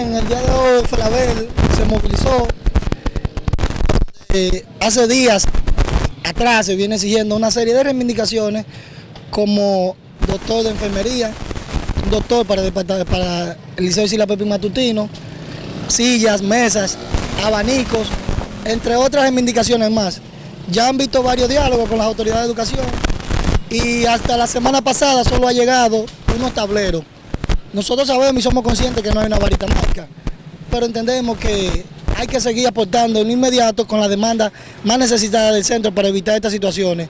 en el día de hoy Falabel se movilizó. Eh, hace días atrás se viene exigiendo una serie de reivindicaciones como doctor de enfermería, doctor para, para el Liceo Sila Pepín Matutino, sillas, mesas, abanicos, entre otras reivindicaciones más. Ya han visto varios diálogos con las autoridades de educación y hasta la semana pasada solo ha llegado unos tableros. Nosotros sabemos y somos conscientes que no hay una varita mágica, pero entendemos que hay que seguir aportando en inmediato con la demanda más necesitada del centro para evitar estas situaciones.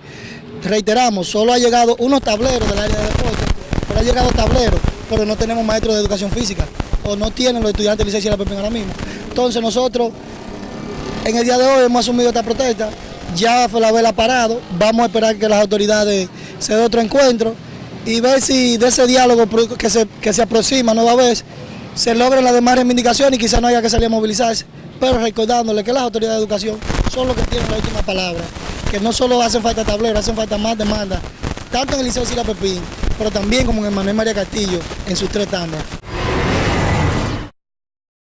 Reiteramos, solo ha llegado unos tableros del área de deporte, pero ha llegado tableros, pero no tenemos maestros de educación física, o no tienen los estudiantes de licencia de la Pepín ahora mismo. Entonces nosotros, en el día de hoy hemos asumido esta protesta, ya fue la vela parado, vamos a esperar que las autoridades se den otro encuentro y ver si de ese diálogo que se, que se aproxima nueva vez se logren las demás reivindicaciones y quizás no haya que salir a movilizarse, pero recordándole que las autoridades de educación son los que tienen la última palabra, que no solo hacen falta tableros, hacen falta más demandas, tanto en el Liceo Sila Pepín, pero también como en el Manuel María Castillo en sus tres tandas.